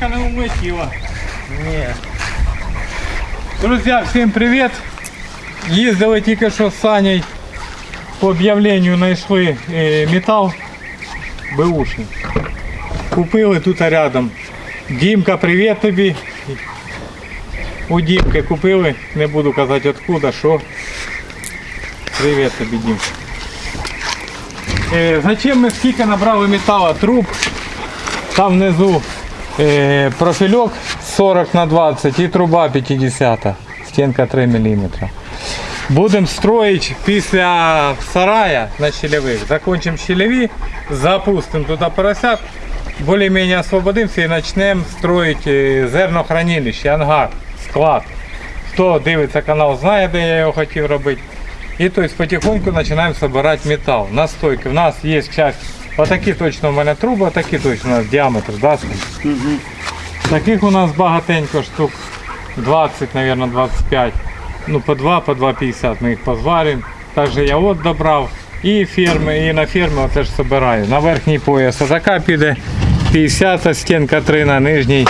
рукавичка не улетіла. Ні. Друзі, всім привіт! Їздили тільки що з Саней по об'явленню знайшли е, метал беушний. Купили тут рядом. Дімка, привіт тобі. У Дімки купили, не буду казати откуда, що. Привіт тобі, Дімка. Е, зачем ми скільки набрали металу труб? Там внизу е, профільок 40 на 20 і труба 50, стінка 3 мм. Будемо строїти після сарая на щелевих. Закончимо щелеві, запустимо туди поросят, більш-менш освободимося і почнемо строїти е, зернохранилище, ангар, склад. Хто дивиться канал, знає, де я його хотів робити. І то есть потихоньку починаємо збирати метал. Настойки. У нас є часть, отакі точно у мене труби, такі точно у нас діаметр, да, Сань? Таких у нас багатенько штук 20, мабуть, 25. Ну по 2, по 2,50 ми їх позваримо. Також я от добрав. І ферми, і на ферми теж збираю. На верхній пояс така піде 50 стінка 3 на нижній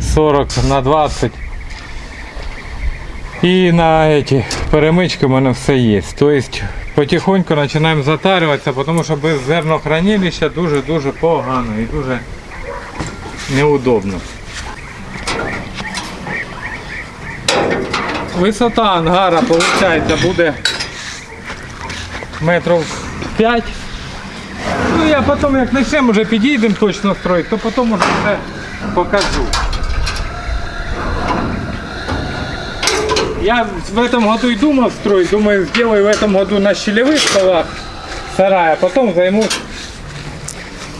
40 на 20. І на эти перемички у мене все є. Тобто потихоньку починаємо затарюватися, тому що без зернохранилища дуже-дуже погано і дуже неудобно. Висота ангара виходить буде метрів 5. Ну я потім як почнемо вже підійдемо точно строїти, то потім вже все покажу. Я в этом году и думал строить, думаю, сделаю в этом году на щелевых столах сарай, а потом займусь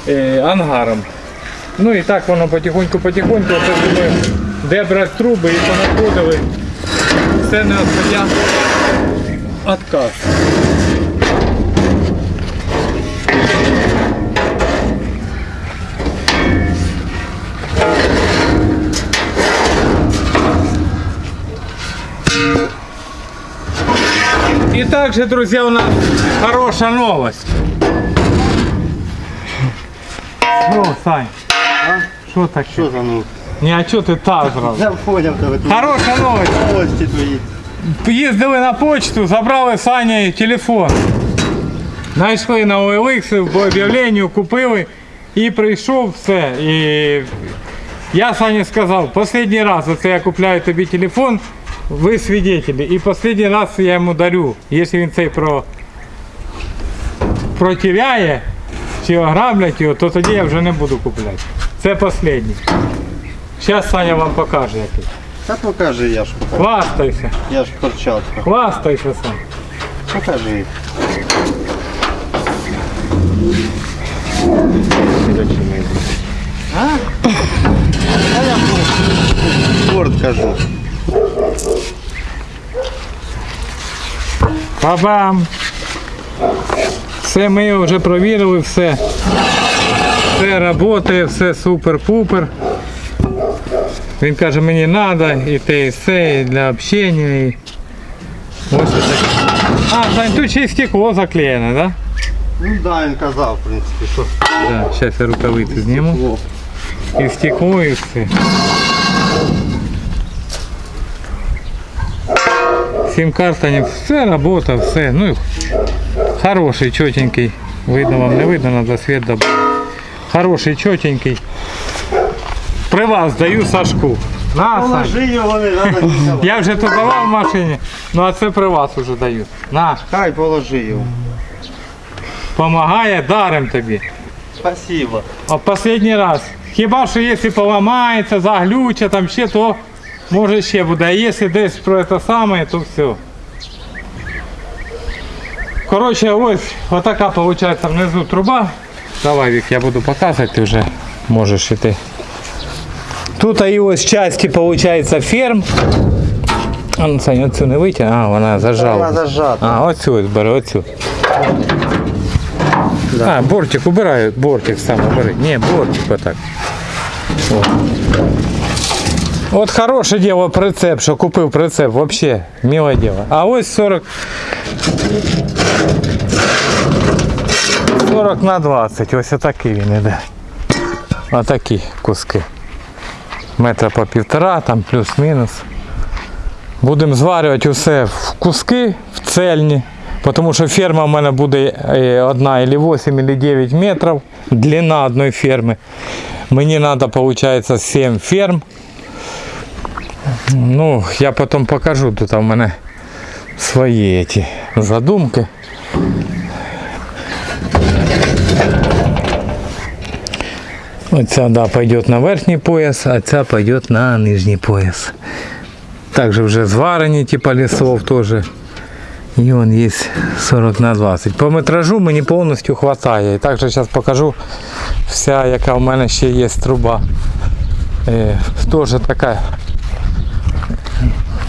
э, ангаром. Ну і так воно потихоньку-потихоньку, це думаю, де брати труби і понаходили. Все не отходя И также, друзья, у нас хорошая новость. Что, Сань? Что так? Що за ну? Не, а что ты так зразу? Я поняв тебе тут. Хороша новость. Новості твої. Їздили на почту, забрали Сані телефон. Знайшли на OLX, по об'явленню купили і прийшов все. І я Сані сказав, останній раз оце я купляю тобі телефон, ви свидетелі. І останній раз я йому дарю. Якщо він цей про... протеряє чи ограблять його, то тоді я вже не буду купляти. Це останній. Зараз Саня вам покаже який. Та покажи, я ж покажу. Хвастайся, Я ж перчатка. хвастайся сам. Покажи. А? А я Борт кажу. Бабам! Все ми його вже провірили, все. Все працює, все супер-пупер. Він каже, мені треба і те, і все, і для общення. І... Ось таке. А, Сань, тут ще й стекло заклеєне, так? Ну да, він казав, в принципі, що. Да? Да, зараз я рукавиці зніму. І стекло, і все. Сим-карта, все робота, все. Ну, хороший, чотенький. Видно вам, не видно, надо свет добавить. Хороший, чотенький. При вас даю Сашку. На. Положи його, не треба нічого. Я вже тут давав в машині, ну а це при вас уже даю. На, Хай положи його. помагає, дарим тобі. Спасибо. А останній раз. Хіба що якщо поламається, заглюче, там ще, то може ще буде. А якщо десь про це саме, то все. Коротше, ось отака виходить внизу труба. Давай, Вік, я буду показувати, ти вже можеш іти. Тут і ось часті, виходить, ферм. А ну Саня, оцю не витягне, а вона зажала. Вона зажата. А, оцю ось бери, оцю. А, бортик убираю, бортик сам убери. Не, бортик вот так. Вот. От хороше діло прицеп, що купив прицеп, вообще милое діло. А ось 40 40 на 20, ось отакий він іде. Отакі куски. метра по півтора, там плюс-мінус. Будемо зварювати усе в куски, в цельні. Тому що ферма в мене буде е, одна або 8, або 9 метрів. Длина одної ферми. Мені треба, виходить, 7 ферм. Ну, я потім покажу, тут у мене свої ці задумки. Оця, да, пойдет на верхній пояс, а ця пойдет на нижній пояс. Также вже зварені типа лісов теж. І он є 40 на 20. По метражу мені повністю вистачає. І також зараз покажу вся, яка в мене ще є труба. Е, теж така.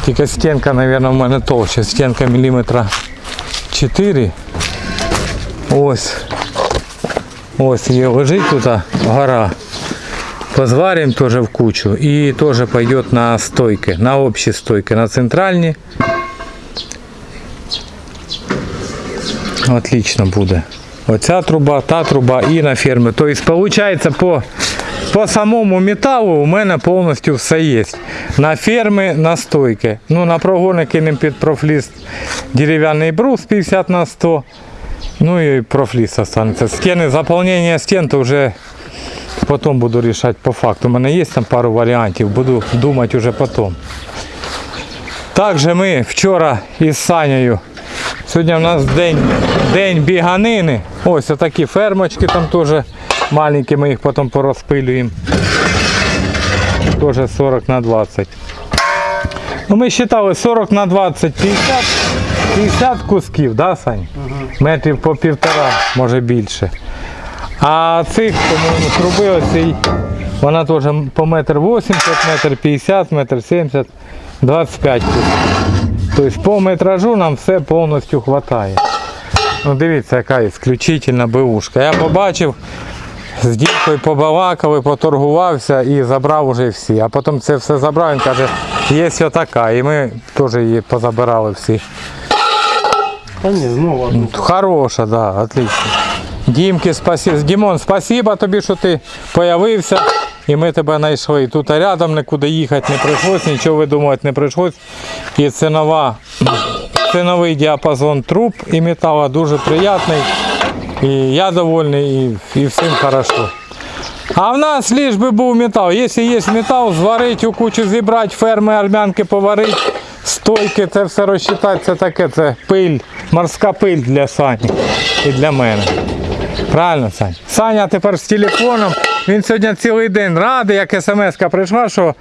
Тільки стінка, мабуть, в мене товща. Стінка міліметра 4. Ось. Ось є лежить тут гора. Позварим тоже в кучу. И тоже пойдет на стойки, на общие стойки, на центральні. Отлично буде. Оця труба, та труба і на фермі. Тобто, виходить, по, по самому металу у мене повністю все є. На ферми, на стойки. Ну, на прогони кинемо під профліст дерев'яний брус 50 на 100. Ну і профліст останеться. Стіни, заповнення стін, то вже потім буду рішати по факту. У мене є там пару варіантів, буду думати вже потім. Також ми вчора із Санею. Сьогодні у нас день, день біганини. Ось такі фермочки там теж маленькі, ми їх потім порозпилюємо. Теж 40 на 20. Ну, ми вважали 40 на 20, 50, 50 кусків, да, Сань? Метрів по півтора, може більше. А цих, по-моєму, труби оцій, вона теж по метр 80, метр 50, метр 70, 25 кусків. Тобто по метражу нам все повністю вистачає. Ну дивіться, яка ісключительна бивушка. Я побачив, з дівкою побалакали, поторгувався і забрав уже всі. А потім це все забрав, він каже, є отака. І ми теж її позабирали всі. Та ні, знову одну. Хороша, да, отлично. Дімки, спасибо. Дімон, спасибо тобі, що ти появився. І ми тебе знайшли. Тут рядом нікуди їхати не прийшлось, нічого видумувати не прийшлось. І цінова, ціновий діапазон труб і металу дуже приятний. І я довольний, і, і всім хорошо. А в нас лиш би був метал. Якщо є метал, зварити у кучу, зібрати, ферми, армянки поварити, стойки, це все розчитати, це таке, це пиль, морська пиль для Сані і для мене. Правильно, Саня? Саня тепер з телефоном. Він сьогодні цілий день радий, як смс-ка прийшла, що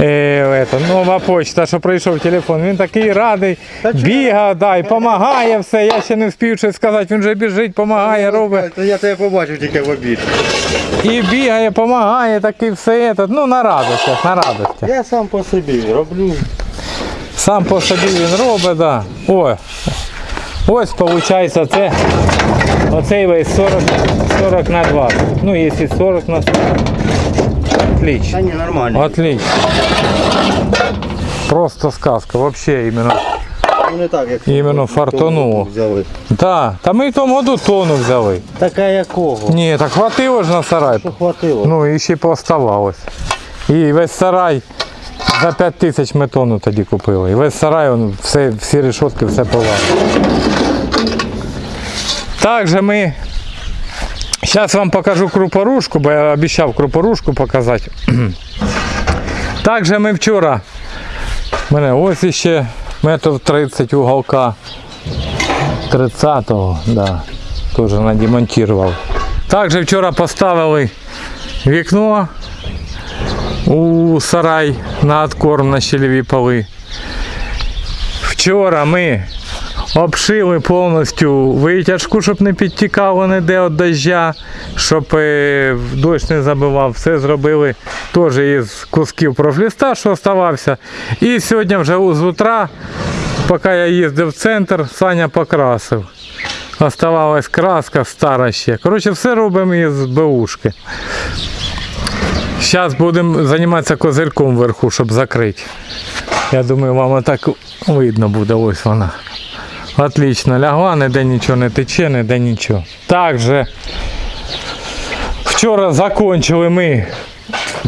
е, ето, нова почта, що прийшов телефон. Він такий радий, бігає, да, і допомагає все. Я ще не встиг щось сказати, він вже біжить, допомагає, робить. Я тебе побачив тільки в обід. І бігає, допомагає, такий все. Ето, ну на радостях, на радостях. Я сам по собі роблю. Сам по собі він робить, да. Ой. Ось виходить це. Оцей весь 40, 40 на 20. Ну, якщо 40 на 40. Отлично. Ні, нормально. Отлично. Просто сказка. Вообще іменно. Ну, не так, як Іменно фартануло. взяли. Да. Та ми в тому году тону взяли. Така якого? Ні, так хватило ж на сарай. Що хватило? Ну і ще поставалось. І весь сарай за 5 тисяч ми тонну тоді купили. І весь сарай, он, все, всі решетки, все повалено. Також ми. Зараз вам покажу крупорушку, бо я обіцяв крупорушку показати. Також ми вчора. Мене ось іще метр 30 уголка. 30-го, да. Теж надемонтував. Також вчора поставили вікно у сарай на откорм на щелеві поли. Вчора ми обшили повністю витяжку, щоб не підтікало ніде від дождя, щоб е, дощ не забивав. Все зробили теж із кусків профліста, що оставався. І сьогодні вже з утра, поки я їздив в центр, Саня покрасив. Оставалась краска стара ще. Коротше, все робимо із беушки. Зараз будемо займатися козирком вверху, щоб закрити. Я думаю, вам так видно буде. Ось вона. Отлично, лягла, ніде нічого не тече, ніде нічого. Також вчора закончили ми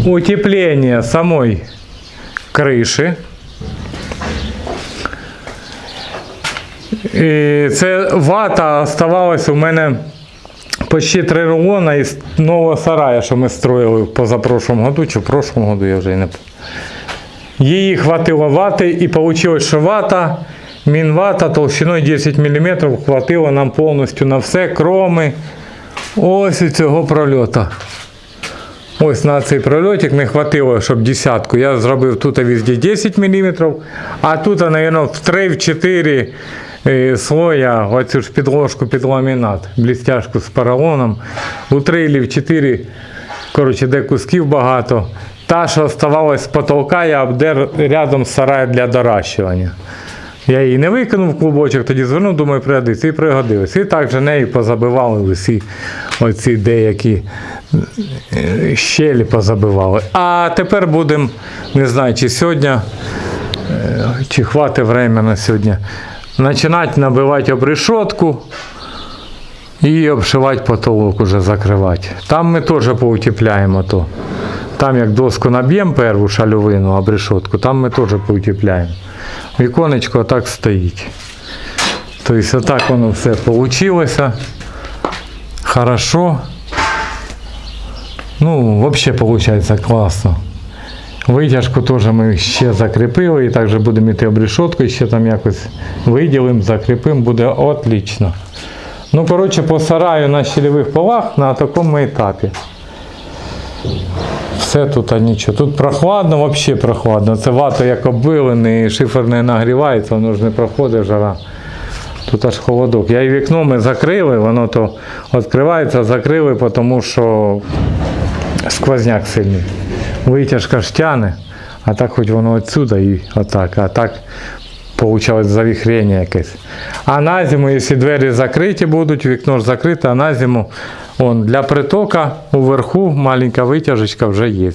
утепление самой крыши. І це вата оставалась у мене почти три рулона із нового сарая, що ми строїли в позапрошлому году, чи в прошлому году, я вже не пам'ятаю. Її хватило вати і вийшло, що вата, мінвата толщиною 10 мм хватило нам повністю на все, кроми ось цього прольота. Ось на цей прольотик не хватило, щоб десятку. Я зробив тут везде 10 мм, а тут, мабуть, в 3-4 е, слоя оцю ж підложку під ламінат, блістяшку з поролоном. У 3 чи в 4, коротше, де кусків багато. Та, що оставалась з потолка, я обдер рядом з сараєм для доращування. Я її не викинув в клубочок, тоді звернув, думаю, пригодиться і пригодилось. І так же нею позабивали усі оці деякі е, щелі позабивали. А тепер будемо, не знаю, чи сьогодні, е, чи хватить время на сьогодні, починати набивати обрешетку і обшивати потолок уже закривати. Там ми теж поутепляємо то. Там як доску наб'ємо перву шальовину, обрешетку, там ми теж поутепляємо. Віконечко так стоїть. Тобто отак воно все вийшло. Хорошо. Ну, взагалі виходить класно. Витяжку теж ми ще закріпили і також будемо йти обрешетку, і ще там якось виділимо, закріпимо, буде отлично. Ну, коротше, по сараю на щелевих полах на такому етапі. Все тут а нічого. Тут прохладно, взагалі прохладно. Це вата як оббилений, шифер не нагрівається, воно ж не проходить жара. Тут аж холодок. Я і вікно ми закрили, воно то відкривається, закрили, тому що сквозняк сильний. Витяжка ж тяне, а так хоч воно відсюди і отак. А так получалось завіхрення якесь. А на зиму, якщо двері закриті будуть, вікно ж закрите, а на зиму он, для притока уверху маленька витяжечка вже є.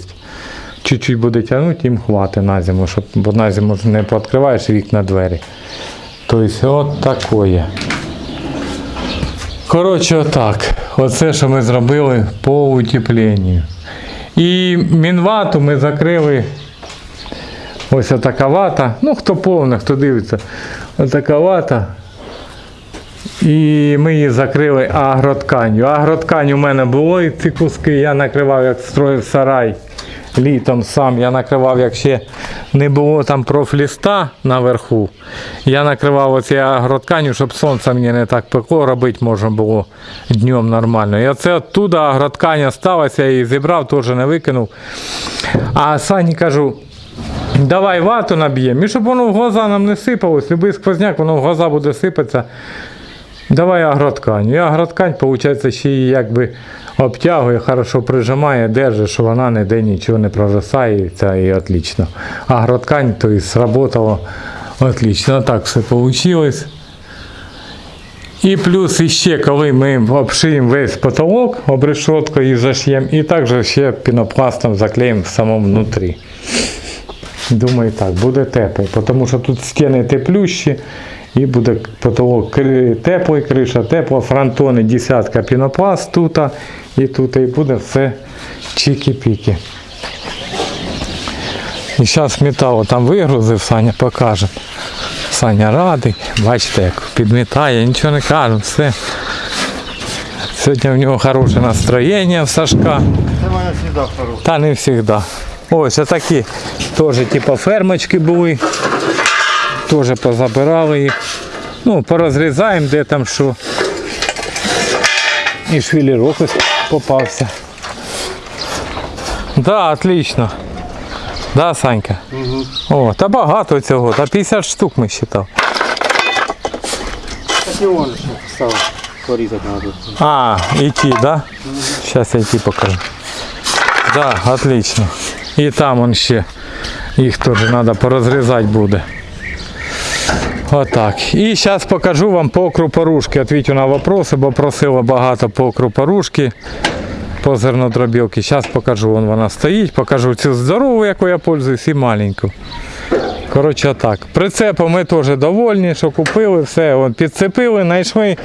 Чуть-чуть буде тягнути, їм хватить на зиму, щоб, бо на зиму не пооткриваєш вікна двері. Тобто от такое. Коротше, отак. Оце, що ми зробили по утепленню. І мінвату ми закрили. Ось така вата. Ну, хто повний, хто дивиться. Отака вата. І ми її закрили агротканью. Агроткань у мене було і ці куски. Я накривав, як строїв сарай літом сам. Я накривав, як ще не було там профліста наверху. Я накривав оці агротканью, щоб сонце мені не так пекло, робити можна було днем нормально. І оце оттуда агроткань сталася, я її зібрав, теж не викинув. А Сані кажу, давай вату наб'ємо, і щоб воно в глаза нам не сипалось, любий сквозняк, воно в глаза буде сипатися. Давай агроткань. І агроткань, виходить, ще її якби обтягує, хорошо прижимає, держить, що вона ніде нічого не провисається і отлично. Агроткань, то есть сработало отлично. Так все вийшло. І плюс іще, коли ми обшиємо весь потолок обрешеткою і заш'ємо, і також ще пінопластом заклеїмо в самому внутрі. Думаю, так, буде тепло, тому що тут стіни теплющі і буде потолок теплий, криша тепла, фронтони десятка пінопласт тут і тут, і буде все чікі-піки. І зараз металу там вигрузив, Саня покаже. Саня радий, бачите, як підмітає, нічого не каже, все. Сьогодні в нього хороше настроєння в Сашка. Це мене завжди хороше. Та не завжди. Ось такі теж типу фермочки були. Теж позабирали їх. Ну, порозрізаємо, де там що. І швілірок ось попався. Да, отлично. Да, Санька? О, та багато цього, та 50 штук ми считав. Так порізати треба. А, і ті, да? Сейчас я ті покажу. Да, отлично. І там он ще. Їх теж треба порозрізати буде. Отак. І зараз покажу вам по крупорушки. Отвітю на вопроси, бо просила багато по крупорушки, по зернодробілки. Зараз покажу, вон вона стоїть, покажу цю здорову, яку я пользуюсь, і маленьку. Коротше так. Прицепом ми теж довольні, що купили, все. От, підцепили, знайшли,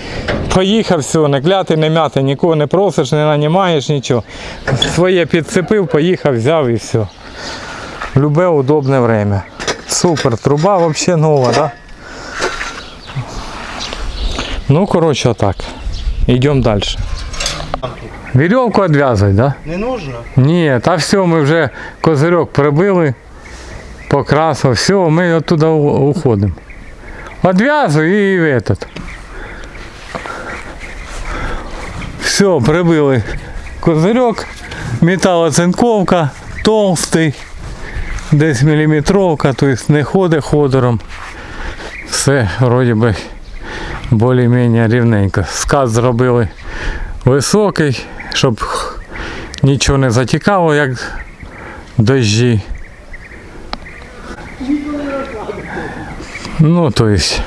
поїхав, все, не кляти, не мяти, нікого не просиш, не нанімаєш, нічого. Своє підцепив, поїхав, взяв і все. Любе удобне время. Супер, труба взагалі нова, да? Ну, коротше, так. Йдемо далі. Вірьовку відв'язуй, да? Не нужно? Ні, та все, ми вже козирьок прибили, покрасив, все, ми оттуда уходимо. Одв'язуй і в этот. Все, прибили козирьок, металоцинковка, толстий, десь міліметровка, тобто не ходить ходором. Все, вроді би, більш-менш рівненько. Скат зробили високий, щоб нічого не затікало, як дощі. Ну, то есть,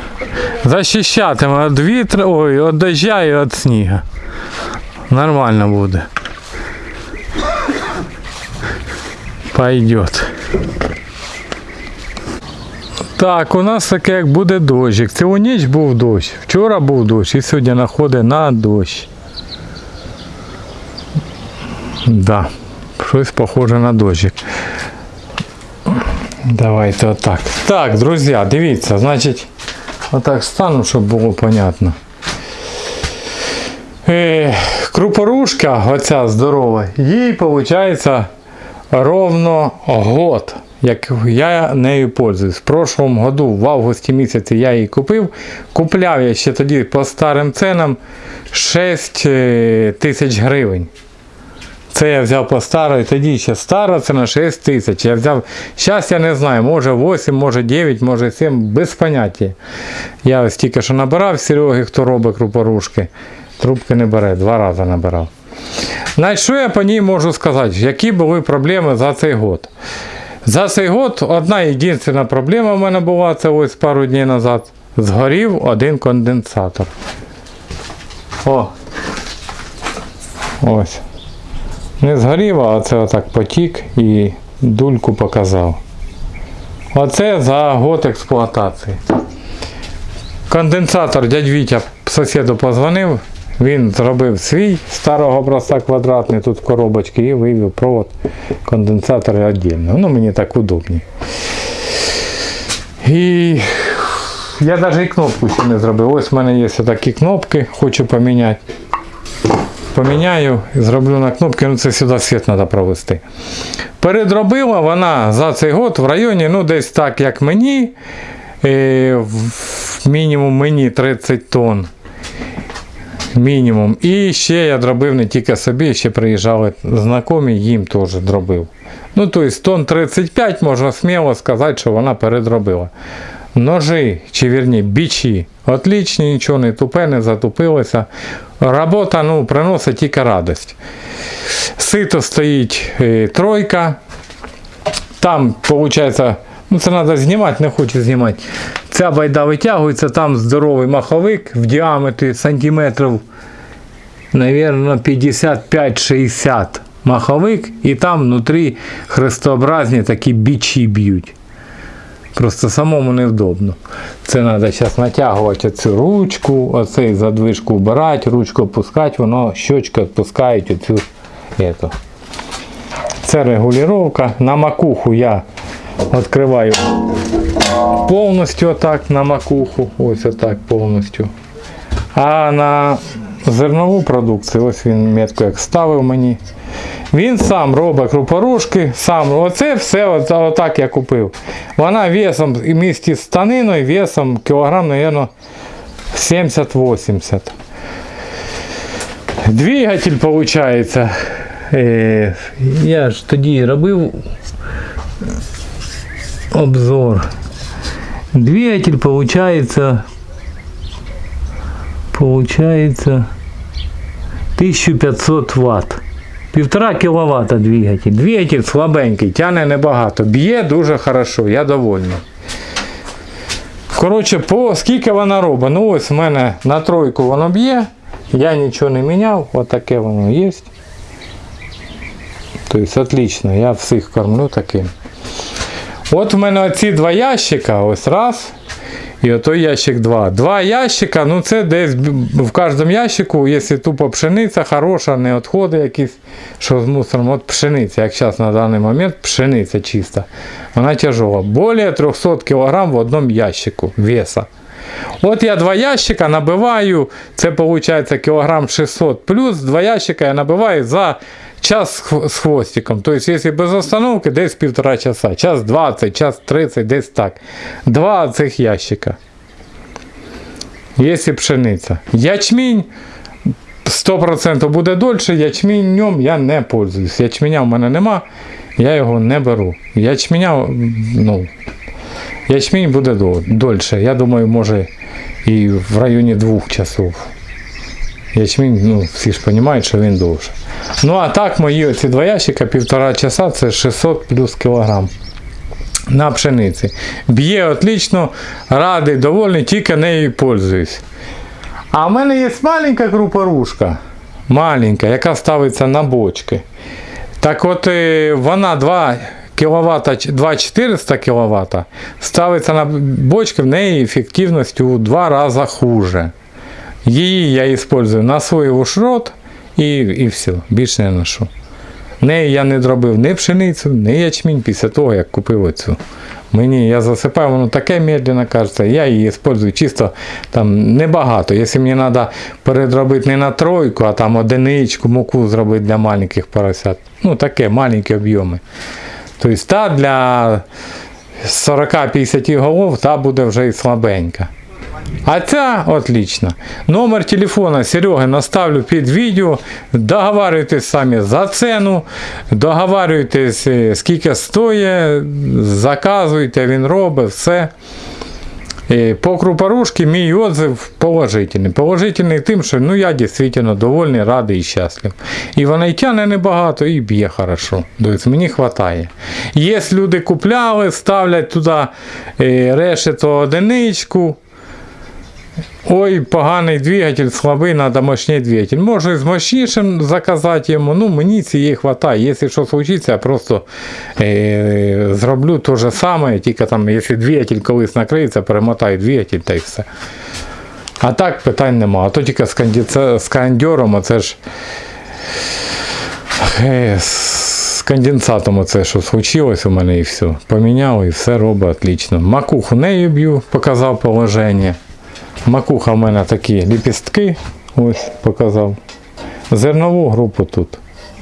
защищатиме від вітру, ой, від дождя і від снігу. Нормально буде. Пойдет. Так, у нас таке як буде дощик. Цілу ніч був дощ. Вчора був дощ і сьогодні находить на дощ. Да, щось похоже на дощик. Давайте отак. Так, друзі, дивіться, значить, отак стану, щоб було понятно. Е, крупорушка, оця здорова, їй виходить ровно год, як я нею пользуюсь. В прошлому году, в августі місяці я її купив. Купляв я ще тоді по старим ценам 6 е, тисяч гривень. Це я взяв по старій, тоді ще стара ціна 6 тисяч. Я взяв, зараз я не знаю, може 8, може 9, може 7, без поняття. Я ось тільки що набирав Сереги, хто робить крупорушки. Трубки не бере, два рази набирав. Значить, що я по ній можу сказати? Які були проблеми за цей год? За цей год одна єдина проблема в мене була, це ось пару днів назад. Згорів один конденсатор. О. Ось. Не згорів, а це отак потік і дульку показав. Оце за год експлуатації. Конденсатор дядь Вітя сусіду позвонив, він зробив свій старого образця квадратний тут в коробочці і вивів провод конденсатора віддільно. Ну мені так удобні. І я навіть і кнопку ще не зробив. Ось в мене є такі кнопки, хочу поміняти поміняю зроблю на кнопки, ну це сюди світ треба провести. Передробила вона за цей год в районі, ну десь так, як мені, е, мінімум мені 30 тонн. Мінімум. І ще я дробив не тільки собі, ще приїжджали знайомі, їм теж дробив. Ну, тобто тонн 35 можна сміло сказати, що вона передробила. Ножи, чи вірні, бічі, отлічні, нічого не тупе, не затупилося. Робота ну, приносить тільки радість. Сито стоїть е, тройка. Там, виходить, ну це треба знімати, не хочу знімати. Ця байда витягується, там здоровий маховик в діаметрі сантиметрів, навірно, 55-60 маховик, і там внутрі хрестообразні такі бічі б'ють. Просто самому невдобно. Це треба зараз натягувати цю ручку, оцей задвижку вбирати, ручку опускати, воно щочка відпускають оцю. Ету. Це регулювання. На макуху я відкриваю повністю отак на макуху. Ось отак повністю. А на зернову продукцію, ось він метку як ставив мені. Він сам робить крупорушки, сам. Оце все от, отак я купив. Вона весом і місті з станиною, весом кілограм, мабуть, 70-80. Двигатель виходить. Е, я ж тоді робив обзор. Двигатель получается получается 1500 ватт. Півтора кіловата двигатель. Двигатель слабенький, тяне небагато. Б'є дуже хорошо, я довольний. Коротше, по скільки вона робить? Ну ось в мене на тройку воно б'є. Я нічого не міняв, отаке воно є. Тобто отлично, я всіх кормлю таким. От в мене оці два ящика, ось раз. І отой ящик два. Два ящика, ну це десь в кожному ящику, якщо тупо пшениця хороша, не відходи якісь, що з мусором, от пшениця, як зараз на даний момент, пшениця чиста. Вона тяжела. Более 300 кг в одному ящику веса. От я два ящика набиваю, це виходить кілограм 600, плюс два ящика я набиваю за час з хв- з хвостиком. Тобто, якщо без остановки, десь півтора часа, час 20, час 30, десь так. Два цих ящика. Якщо пшениця. Ячмінь 100% буде дольше, ячменем я не пользуюсь. Ячменя в мене нема, я його не беру. Ячменя, ну, Ячмінь буде дольше. Я думаю, може і в районі двох часов. Ячмінь, ну, всі ж розуміють, що він довше. Ну а так, мої оці два ящика, півтора часа це 600 плюс кілограм. На пшениці. Б'є отлично, радий, довольний, тільки нею пользуюсь. А в мене є маленька крупорушка. Маленька, яка ставиться на бочки. Так от е, вона 2 кВт, 2400 кВт ставиться на бочки, в неї ефективність у два рази хуже. Її я використовую на свій шрот і, і все, більше не ношу. Неї я не зробив ні пшеницю, ні ячмінь після того, як купив оцю. Мені я засипаю, воно таке медленно кажеться, я її використовую чисто там небагато. Якщо мені треба передробити не на тройку, а там одиничку, муку зробити для маленьких поросят. Ну таке, маленькі об'єми. Тобто та для 40-50 голов та буде вже і слабенька. А ця отлично. Номер телефона Сереги наставлю під відео. Договарюйтесь самі за ціну, договарюйтесь, е, скільки стоїть, заказуйте, він робить все. Е, По крупорушці мій отзыв положительний. Положительний тим, що ну, я дійсно довольний, радий і щаслив. І вона і тяне небагато, і б'є хорошо. Тобто мені вистачає. Є люди купляли, ставлять туди е, решето одиничку. Ой, поганий двигатель, слабий, треба мощний двигатель. Можу і з мощнішим заказати йому, ну мені цієї вистачає. Якщо що случиться, я просто е, зроблю те же саме, тільки там, якщо двигатель колись накриється, перемотаю двигатель та й все. А так питань нема. А то тільки з, кондице- з кондьором, оце ж е, з конденсатом оце, що случилось у мене і все. Поміняв і все робить отлично. Макуху нею б'ю, показав положення. Макуха в мене такі ліпістки, ось показав. Зернову групу тут.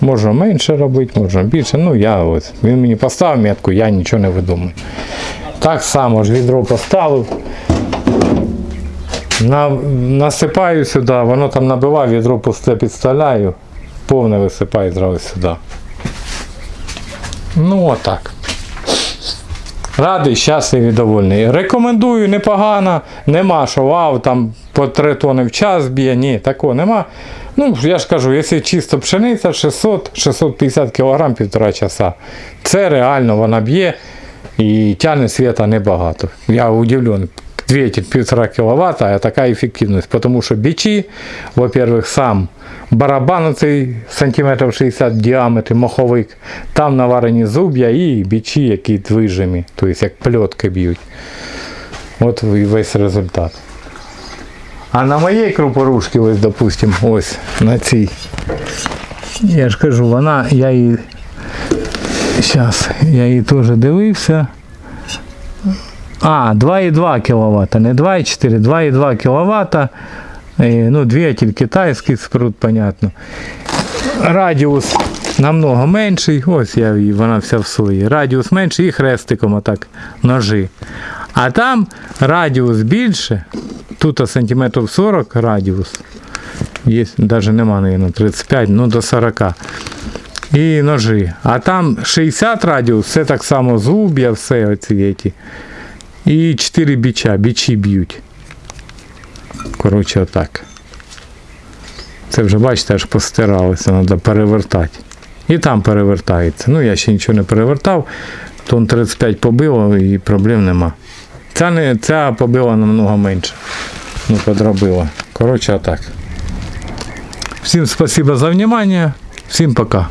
Можна менше робити, можна більше. Ну я ось. Він мені поставив метку, я нічого не видумаю. Так само ж відро поставив. На, насипаю сюди, воно там набиває, відро пусте підставляю, повне висипаю зразу сюди. Ну отак. Радий, щасливий, довольний. Рекомендую, непогано. Нема, що вау, там по 3 тони в час б'є. Ні, такого нема. Ну, я ж кажу, якщо чисто пшениця 600-650 кг півтора часа. Це реально вона б'є і тягне світа небагато. Я удивлений. Двигатель 1,5 кВт, а така ефективність. Тому що бичі, во-первых, сам барабан оцей сантиметрів 60 в діаметрі, маховик, там наварені зуб'я і бичі, які движимі, тобто як пльотки б'ють. От і весь результат. А на моїй крупорушці, ось, допустим, ось на цій. Я ж кажу, вона, я її. Зараз, я її теж дивився. А, 2,2 кВт, не 2,4, 2,2 кВт. Е, Ну, двигатель китайський спрут, понятно. Радіус намного менший. Ось я вона вся в сої. Радіус менший і хрестиком отак ножи. А там радіус більше. Тут сантиметрів 40 радіус. Є, навіть нема, мабуть, 35, ну до 40 і ножи. А там 60 радіус, це так само зуб'я, все оці. І 4 біча, бічі б'ють. Коротше, отак. Це вже, бачите, аж постиралося, треба перевертати. І там перевертається. Ну, я ще нічого не перевертав. Тон 35 побило і проблем нема. Ця, не, ця побила намного менше. Ну, подробила. Коротше, отак. Всім спасибо за внимание. Всім пока.